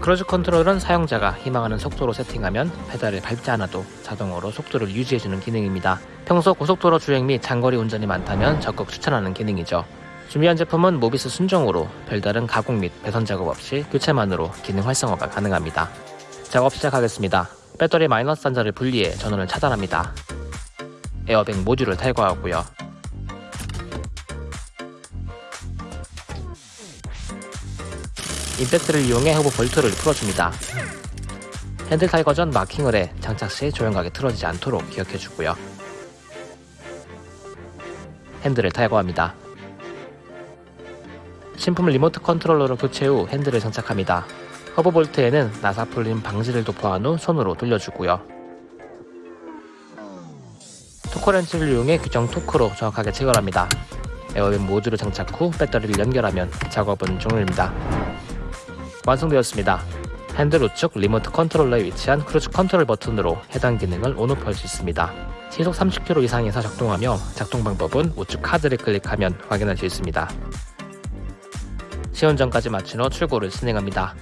cruise control은 사용자가 희망하는 속도로 세팅하면 페달을 밟지 않아도 자동으로 속도를 유지해주는 기능입니다. 평소 고속도로 주행 및 장거리 운전이 많다면 적극 추천하는 기능이죠. 준비한 제품은 모비스 순정으로 별다른 가공 및 배선 작업 없이 교체만으로 기능 활성화가 가능합니다. 작업 시작하겠습니다. 배터리 마이너스 단자를 분리해 전원을 차단합니다. 에어백 모듈을 탈거하고요. 임팩트를 이용해 허브 볼트를 풀어줍니다. 핸들 탈거 전 마킹을 해 장착 시 조향각이 틀어지지 않도록 기억해주고요. 핸들을 탈거합니다. 신품 리모트 컨트롤러로 교체 후 핸들을 장착합니다. 허브 볼트에는 나사 풀림 방지제를 도포한 후 손으로 돌려주고요. 토크렌치를 이용해 규정 토크로 정확하게 체결합니다. 에어백 모듈을 장착 후 배터리를 연결하면 작업은 종료입니다. 완성되었습니다. 핸들 우측 리모트 컨트롤러에 위치한 크루즈 컨트롤 버튼으로 해당 기능을 on off 할 수 있습니다. 시속 30km 이상에서 작동하며 작동 방법은 우측 카드를 클릭하면 확인할 수 있습니다. 시운전까지 마친 후 출고를 진행합니다.